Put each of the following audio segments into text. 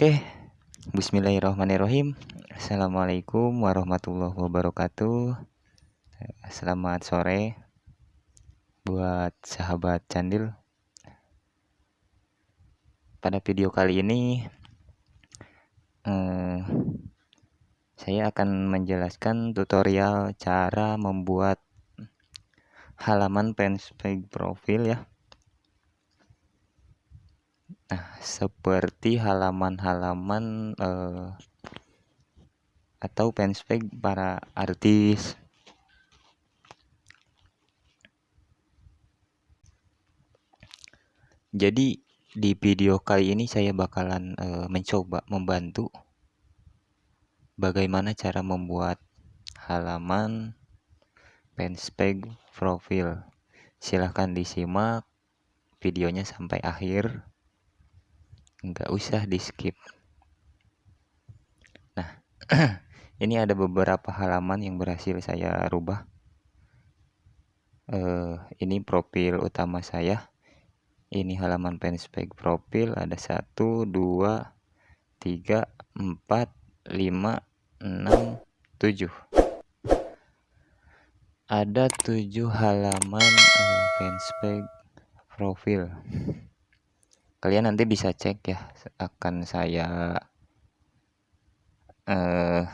Oke, Bismillahirrahmanirrahim. Assalamualaikum warahmatullahi wabarakatuh. Selamat sore buat sahabat Candil. Pada video kali ini, eh, saya akan menjelaskan tutorial cara membuat halaman fanpage profil ya Nah, seperti halaman-halaman eh, atau fanspage para artis. Jadi di video kali ini saya bakalan eh, mencoba membantu bagaimana cara membuat halaman fanspage profil. Silahkan disimak videonya sampai akhir nggak usah di skip nah ini ada beberapa halaman yang berhasil saya rubah. Uh, ini profil utama saya. Ini halaman fanspage profil ada satu dua tiga empat lima enam tujuh. Ada tujuh halaman uh, fanspage profil kalian nanti bisa cek ya akan saya eh,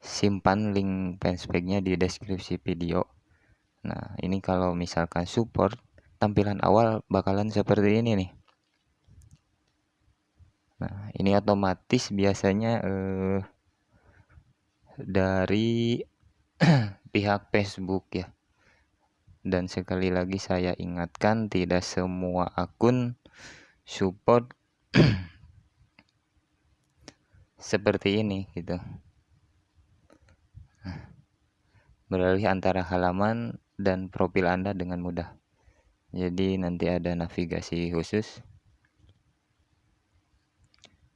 simpan link fanspage-nya di deskripsi video. Nah ini kalau misalkan support tampilan awal bakalan seperti ini nih. Nah ini otomatis biasanya eh, dari pihak Facebook ya dan sekali lagi saya ingatkan tidak semua akun support seperti ini gitu. Beralih antara halaman dan profil Anda dengan mudah. Jadi nanti ada navigasi khusus.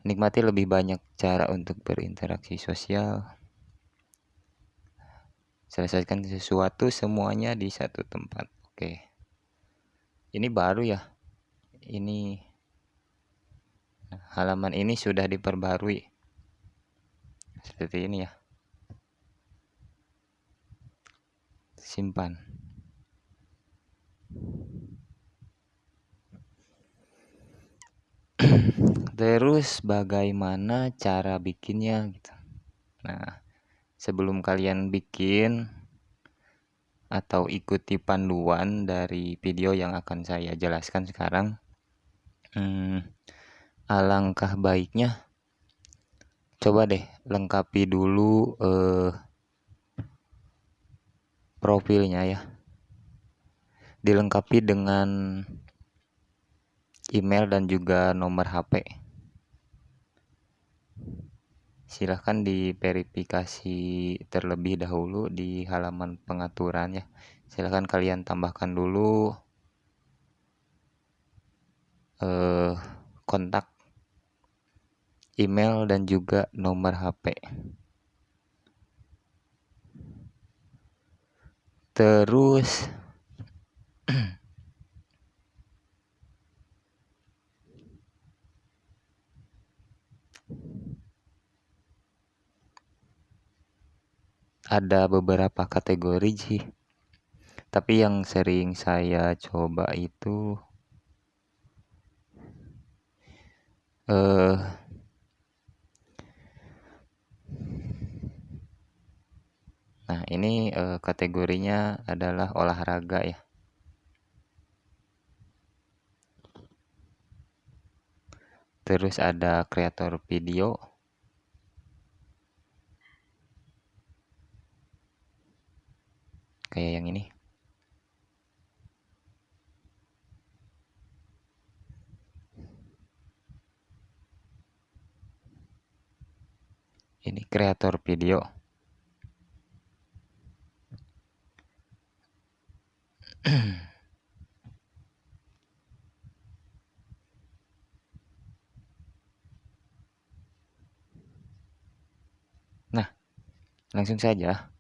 Nikmati lebih banyak cara untuk berinteraksi sosial selesaikan sesuatu semuanya di satu tempat. Oke. Ini baru ya. Ini halaman ini sudah diperbarui. Seperti ini ya. Simpan. Terus bagaimana cara bikinnya gitu. Nah sebelum kalian bikin atau ikuti panduan dari video yang akan saya jelaskan sekarang hmm, alangkah baiknya coba deh lengkapi dulu eh, profilnya ya. Dilengkapi dengan email dan juga nomor HP silahkan diverifikasi terlebih dahulu di halaman pengaturan ya. Silahkan kalian tambahkan dulu eh, kontak email dan juga nomor HP terus ada beberapa kategori sih. Tapi yang sering saya coba itu eh nah ini eh, kategorinya adalah olahraga ya. Terus ada kreator video kayak yang ini. Ini kreator video. Nah langsung saja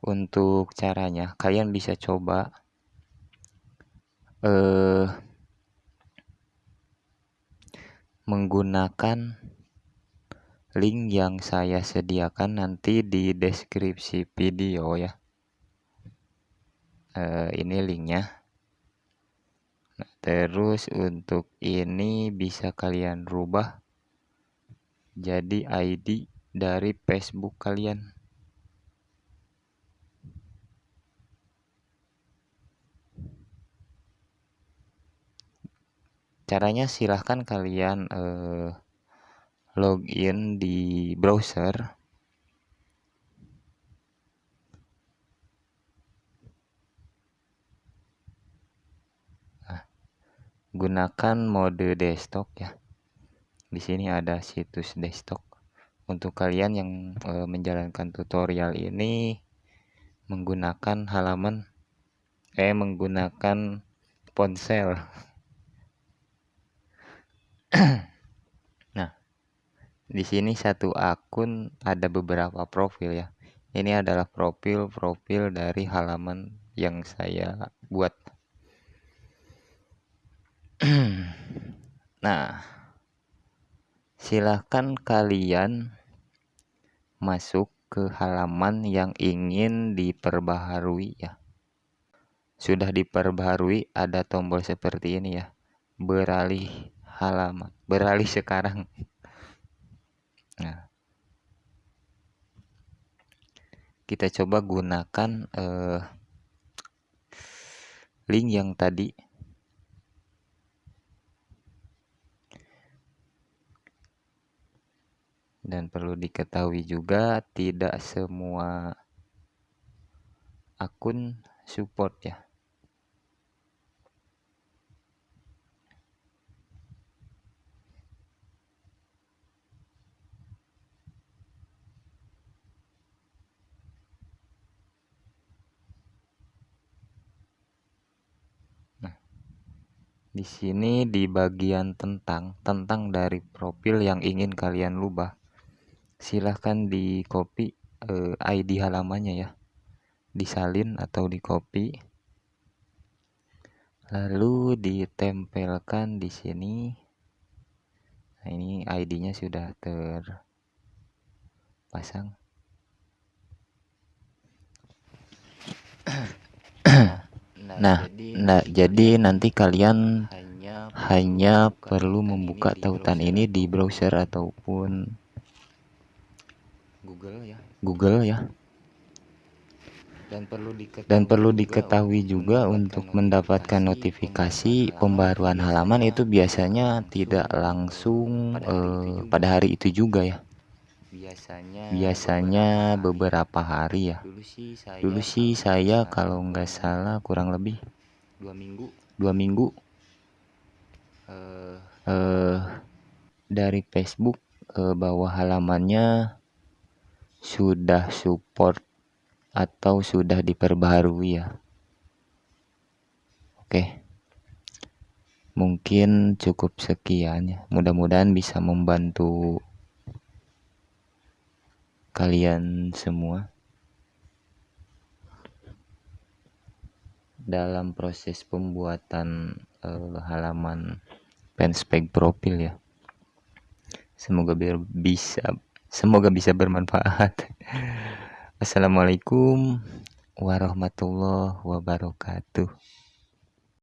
untuk caranya kalian bisa coba eh menggunakan link yang saya sediakan nanti di deskripsi video ya. Uh, ini linknya. Nah, terus untuk ini bisa kalian rubah jadi ID dari Facebook kalian. Caranya silahkan kalian uh, login di browser. Nah, gunakan mode desktop ya. Di sini ada situs desktop. Untuk kalian yang e, menjalankan tutorial ini menggunakan halaman eh menggunakan ponsel Di sini satu akun ada beberapa profil ya. Ini adalah profil-profil dari halaman yang saya buat. nah, silahkan kalian masuk ke halaman yang ingin diperbaharui ya. Sudah diperbaharui ada tombol seperti ini ya. Beralih halaman, beralih sekarang. Nah, kita coba gunakan eh, link yang tadi. Dan perlu diketahui juga tidak semua akun support ya. Di sini di bagian tentang, tentang dari profil yang ingin kalian lubah. Silahkan di copy eh, ID halamannya ya. Disalin atau di copy. Lalu ditempelkan di sini. Nah, ini ID-nya sudah terpasang. Nah, nah jadi nanti kalian hanya perlu membuka tautan ini di browser ataupun Google ya. Google ya. Dan perlu diketahui, dan perlu diketahui juga untuk mendapatkan notifikasi pembaruan halaman itu biasanya tidak langsung uh, pada hari itu juga ya. Biasanya biasanya beberapa hari ya. Dulu sih saya, kalau nggak salah kurang lebih dua minggu. Dua minggu. Uh, uh, dari Facebook uh, bahwa halamannya sudah support atau sudah diperbaharui ya. Oke. Mungkin cukup sekian ya. Mudah-mudahan bisa membantu kalian semua dalam proses pembuatan uh, halaman fanspage profil ya. Semoga bisa semoga bisa bermanfaat. Assalamualaikum warahmatullahi wabarakatuh